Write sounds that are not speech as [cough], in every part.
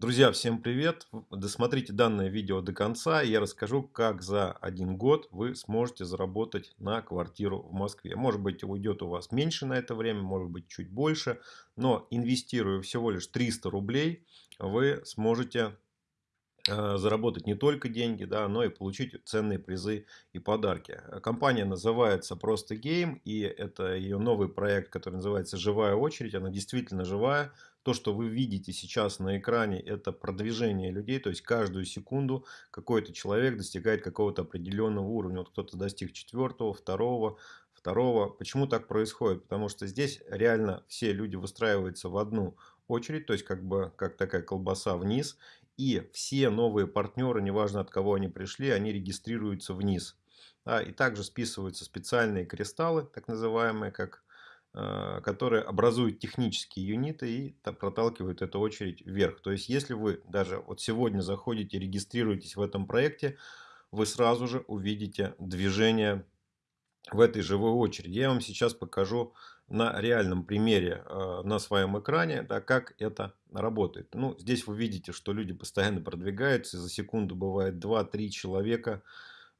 Друзья, всем привет! Досмотрите данное видео до конца, и я расскажу, как за один год вы сможете заработать на квартиру в Москве. Может быть, уйдет у вас меньше на это время, может быть, чуть больше, но инвестируя всего лишь 300 рублей, вы сможете заработать не только деньги, да, но и получить ценные призы и подарки. Компания называется Просто Game, и это ее новый проект, который называется «Живая очередь». Она действительно живая, то, что вы видите сейчас на экране, это продвижение людей, то есть каждую секунду какой-то человек достигает какого-то определенного уровня. Вот кто-то достиг четвертого, второго, второго. Почему так происходит? Потому что здесь реально все люди выстраиваются в одну очередь, то есть как бы как такая колбаса вниз. И все новые партнеры, неважно от кого они пришли, они регистрируются вниз. Да, и также списываются специальные кристаллы, так называемые, как Э, которые образуют технические юниты и проталкивают эту очередь вверх. То есть, если вы даже вот сегодня заходите, регистрируетесь в этом проекте, вы сразу же увидите движение в этой живой очереди. Я вам сейчас покажу на реальном примере э, на своем экране, да, как это работает. Ну, здесь вы видите, что люди постоянно продвигаются, за секунду бывает 2-3 человека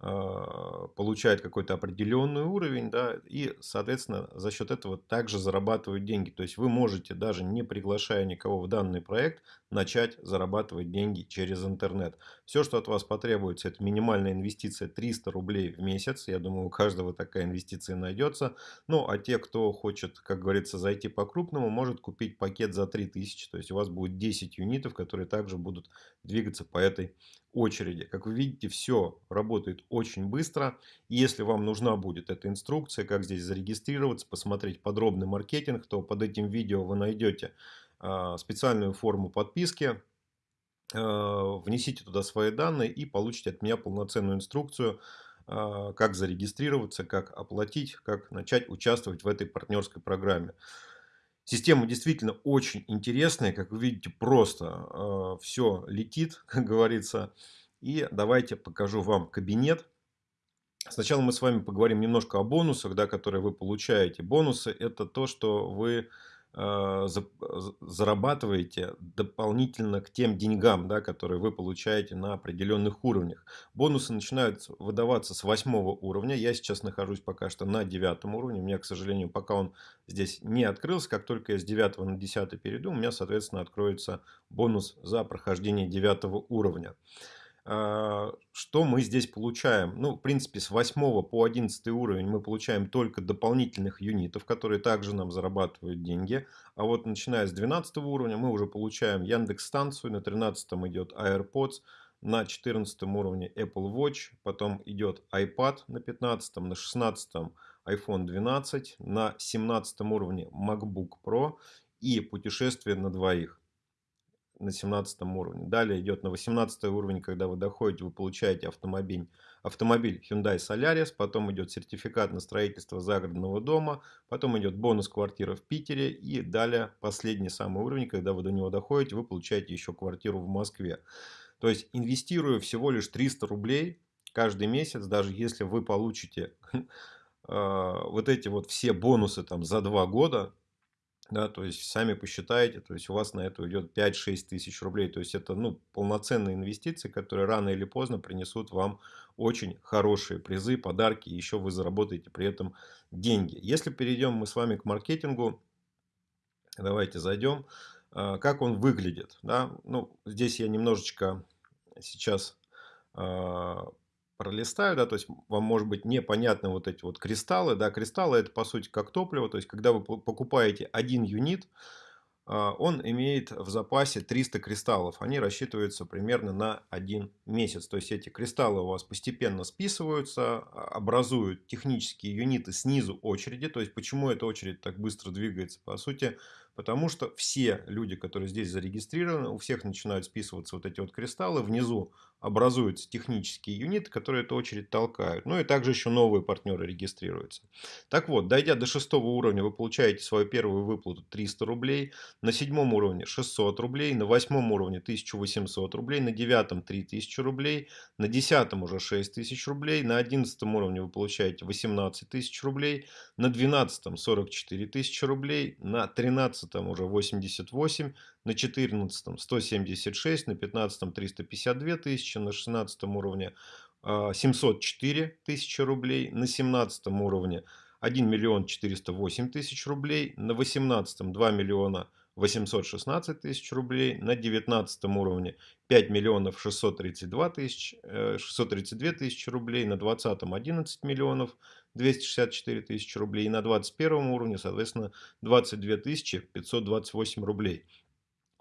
а, получает какой-то определенный уровень, да, и, соответственно, за счет этого также зарабатывают деньги. То есть вы можете, даже не приглашая никого в данный проект, начать зарабатывать деньги через интернет. Все, что от вас потребуется, это минимальная инвестиция 300 рублей в месяц. Я думаю, у каждого такая инвестиция найдется. Ну, а те, кто хочет, как говорится, зайти по-крупному, может купить пакет за 3000. То есть у вас будет 10 юнитов, которые также будут двигаться по этой очереди. Как вы видите, все работает очень быстро. если вам нужна будет эта инструкция, как здесь зарегистрироваться, посмотреть подробный маркетинг, то под этим видео вы найдете а, специальную форму подписки. А, внесите туда свои данные и получите от меня полноценную инструкцию, а, как зарегистрироваться, как оплатить, как начать участвовать в этой партнерской программе. Система действительно очень интересная, как вы видите, просто э, все летит, [laughs] как говорится. И давайте покажу вам кабинет. Сначала мы с вами поговорим немножко о бонусах, да, которые вы получаете. Бонусы это то, что вы зарабатываете дополнительно к тем деньгам, да, которые вы получаете на определенных уровнях. Бонусы начинают выдаваться с восьмого уровня. Я сейчас нахожусь пока что на девятом уровне. У меня, к сожалению, пока он здесь не открылся. Как только я с девятого на десятый перейду, у меня, соответственно, откроется бонус за прохождение девятого уровня. А, что мы здесь получаем? Ну, в принципе, с 8 по 11 уровень мы получаем только дополнительных юнитов, которые также нам зарабатывают деньги. А вот начиная с 12 уровня мы уже получаем Яндекс станцию, на 13 идет AirPods, на 14 уровне Apple Watch, потом идет iPad на 15, на 16 iPhone 12, на 17 уровне MacBook Pro и путешествие на двоих на 17 уровне. Далее идет на 18 уровень, когда вы доходите, вы получаете автомобиль, автомобиль Hyundai Solaris, потом идет сертификат на строительство загородного дома, потом идет бонус квартира в Питере и далее последний самый уровень, когда вы до него доходите, вы получаете еще квартиру в Москве. То есть инвестируя всего лишь 300 рублей каждый месяц, даже если вы получите а, [laughs] вот эти вот все бонусы там за два года, да, то есть сами посчитаете, то есть у вас на это уйдет 5-6 тысяч рублей, то есть это ну, полноценные инвестиции, которые рано или поздно принесут вам очень хорошие призы, подарки, еще вы заработаете при этом деньги. Если перейдем мы с вами к маркетингу, давайте зайдем, а, как он выглядит, да, ну, здесь я немножечко сейчас а, пролистаю, да, то есть вам может быть непонятны вот эти вот кристаллы, да, кристаллы это по сути как топливо, то есть когда вы покупаете один юнит, а, он имеет в запасе 300 кристаллов. Они рассчитываются примерно на один месяц. То есть эти кристаллы у вас постепенно списываются, а, образуют технические юниты снизу очереди. То есть почему эта очередь так быстро двигается? По сути, потому что все люди, которые здесь зарегистрированы, у всех начинают списываться вот эти вот кристаллы. Внизу образуются технические юниты, которые эту очередь толкают. Ну и также еще новые партнеры регистрируются. Так вот, дойдя до шестого уровня, вы получаете свою первую выплату 300 рублей. На седьмом уровне 600 рублей. На восьмом уровне 1800 рублей. На девятом 3000 рублей. На десятом уже 6000 рублей. На одиннадцатом уровне вы получаете 18 тысяч рублей. На двенадцатом 44 тысячи рублей. На тринадцатом 13 уже 88, на 14 176, на 15 352 тысячи, на 16 уровне 704 а, тысячи рублей, на 17 уровне 1 миллион 408 тысяч рублей, на 18 2 миллиона 816 тысяч рублей, на 19 уровне 5 миллионов 632 тысяч, 632 э, тысячи рублей, на 20 11 миллионов 264 тысячи рублей, и на 21 уровне, соответственно, 22 тысячи 528 рублей.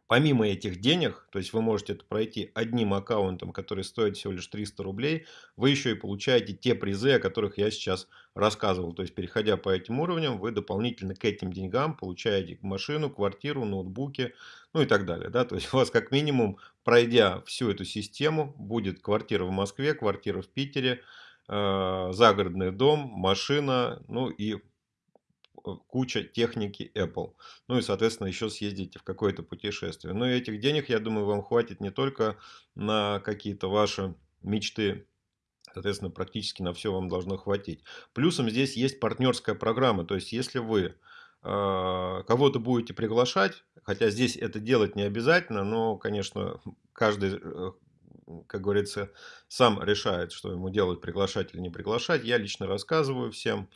Помимо этих денег, то есть вы можете это пройти одним аккаунтом, который стоит всего лишь 300 рублей, вы еще и получаете те призы, о которых я сейчас рассказывал. То есть переходя по этим уровням, вы дополнительно к этим деньгам получаете машину, квартиру, ноутбуки, ну и так далее. Да? То есть у вас как минимум, пройдя всю эту систему, будет квартира в Москве, квартира в Питере, э, загородный дом, машина, ну и куча техники Apple. Ну и, соответственно, еще съездите в какое-то путешествие. Но этих денег, я думаю, вам хватит не только на какие-то ваши мечты, соответственно, практически на все вам должно хватить. Плюсом здесь есть партнерская программа. То есть, если вы э, кого-то будете приглашать, хотя здесь это делать не обязательно, но, конечно, каждый э, как говорится, сам решает, что ему делать, приглашать или не приглашать. Я лично рассказываю всем,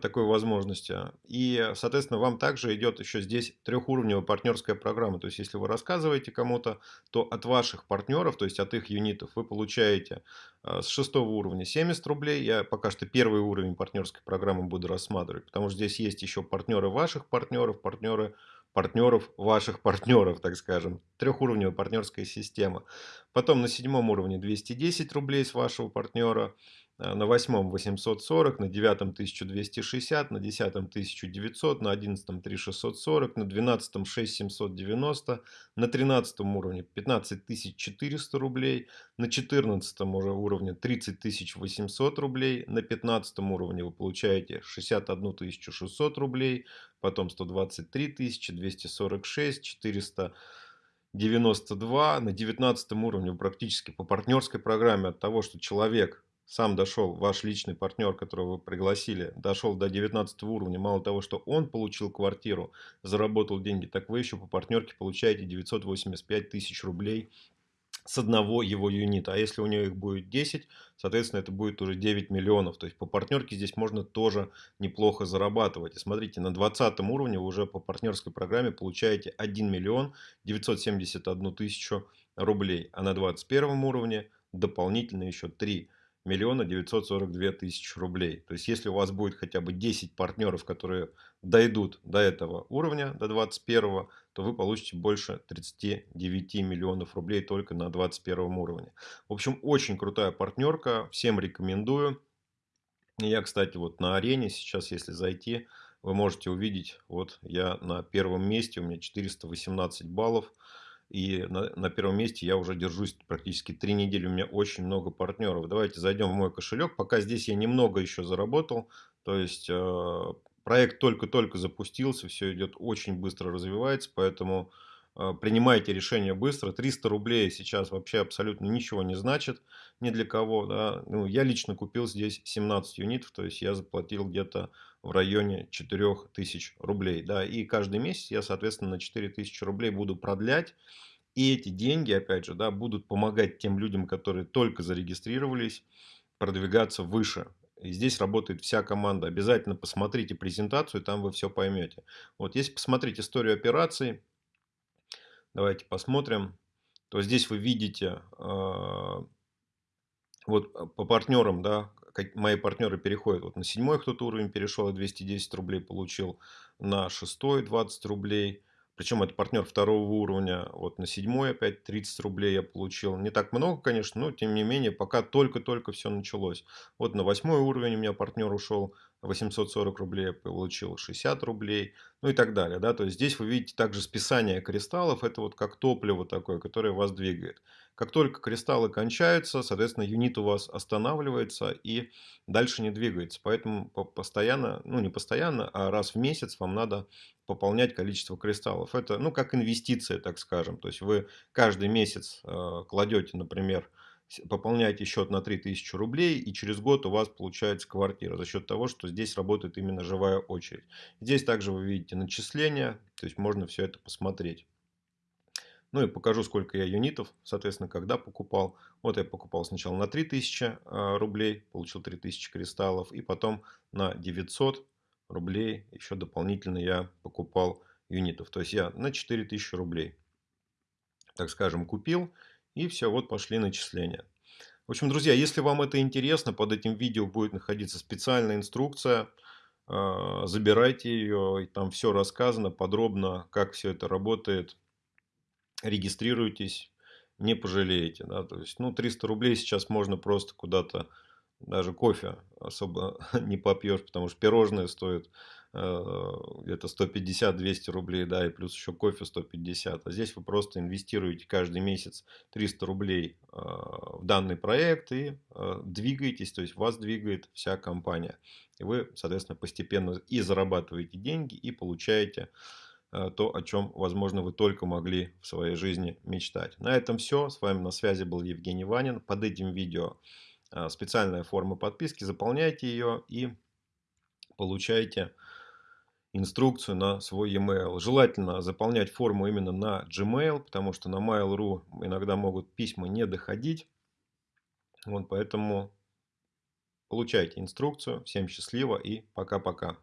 такой возможности. И, соответственно, вам также идет еще здесь трехуровневая партнерская программа. То есть, если вы рассказываете кому-то, то от ваших партнеров, то есть от их юнитов, вы получаете а, с шестого уровня 70 рублей. Я пока что первый уровень партнерской программы буду рассматривать, потому что здесь есть еще партнеры ваших партнеров, партнеры партнеров ваших партнеров, так скажем. Трехуровневая партнерская система. Потом на седьмом уровне 210 рублей с вашего партнера. Э, на восьмом 840, на девятом 1260, на десятом 1900, на одиннадцатом 3640, на двенадцатом 6790, на тринадцатом уровне 15400 рублей, на четырнадцатом уже уровне 30800 рублей, на пятнадцатом уровне вы получаете 61600 рублей, потом 123 тысячи, 246, 400 92 на 19 уровне практически по партнерской программе от того, что человек сам дошел, ваш личный партнер, которого вы пригласили, дошел до 19 уровня, мало того, что он получил квартиру, заработал деньги, так вы еще по партнерке получаете 985 тысяч рублей с одного его юнита. А если у него их будет 10, соответственно, это будет уже 9 миллионов. То есть по партнерке здесь можно тоже неплохо зарабатывать. И смотрите, на 20 уровне вы уже по партнерской программе получаете 1 миллион 971 тысячу рублей. А на 21 уровне дополнительно еще 3 миллиона 942 тысячи рублей. То есть, если у вас будет хотя бы 10 партнеров, которые дойдут до этого уровня, до 21, то вы получите больше 39 миллионов рублей только на 21 уровне. В общем, очень крутая партнерка, всем рекомендую. Я, кстати, вот на арене сейчас, если зайти, вы можете увидеть, вот я на первом месте, у меня 418 баллов. И на, на первом месте я уже держусь практически три недели. У меня очень много партнеров. Давайте зайдем в мой кошелек. Пока здесь я немного еще заработал. То есть э, проект только-только запустился. Все идет очень быстро развивается. Поэтому принимайте решение быстро. 300 рублей сейчас вообще абсолютно ничего не значит ни для кого. Да? Ну, я лично купил здесь 17 юнитов. То есть я заплатил где-то в районе 4000 рублей. Да, и каждый месяц я, соответственно, на 4000 рублей буду продлять. И эти деньги, опять же, да, будут помогать тем людям, которые только зарегистрировались, продвигаться выше. И здесь работает вся команда. Обязательно посмотрите презентацию, там вы все поймете. Вот если посмотреть историю операций, давайте посмотрим, то здесь вы видите э, вот по партнерам, да, мои партнеры переходят вот на седьмой кто-то уровень перешел, 210 рублей получил, на шестой 20 рублей. Причем это партнер второго уровня, вот на седьмой опять 30 рублей я получил. Не так много, конечно, но тем не менее, пока только-только все началось. Вот на восьмой уровень у меня партнер ушел, 840 рублей я получил, 60 рублей, ну и так далее. Да? То есть здесь вы видите также списание кристаллов, это вот как топливо такое, которое вас двигает. Как только кристаллы кончаются, соответственно, юнит у вас останавливается и дальше не двигается. Поэтому постоянно, ну не постоянно, а раз в месяц вам надо пополнять количество кристаллов. Это, ну, как инвестиция, так скажем. То есть вы каждый месяц э, кладете, например, пополняете счет на 3000 рублей, и через год у вас получается квартира за счет того, что здесь работает именно живая очередь. Здесь также вы видите начисления, то есть можно все это посмотреть. Ну и покажу, сколько я юнитов, соответственно, когда покупал. Вот я покупал сначала на 3000 а, рублей, получил 3000 кристаллов, и потом на 900 рублей еще дополнительно я покупал юнитов. То есть я на 4000 рублей, так скажем, купил. И все, вот пошли начисления. В общем, друзья, если вам это интересно, под этим видео будет находиться специальная инструкция. А, забирайте ее, там все рассказано подробно, как все это работает. Регистрируйтесь, не пожалеете. Да? То есть, ну, 300 рублей сейчас можно просто куда-то, даже кофе особо [laughs] не попьешь, потому что пирожные стоят Э, где-то 150-200 рублей, да, и плюс еще кофе 150. А здесь вы просто инвестируете каждый месяц 300 рублей э, в данный проект и э, двигаетесь, то есть вас двигает вся компания. И вы, соответственно, постепенно и зарабатываете деньги, и получаете то, о чем, возможно, вы только могли в своей жизни мечтать. На этом все. С вами на связи был Евгений Ванин. Под этим видео специальная форма подписки. Заполняйте ее и получайте инструкцию на свой e-mail. Желательно заполнять форму именно на Gmail, потому что на Mail.ru иногда могут письма не доходить. Вот поэтому получайте инструкцию. Всем счастливо и пока-пока.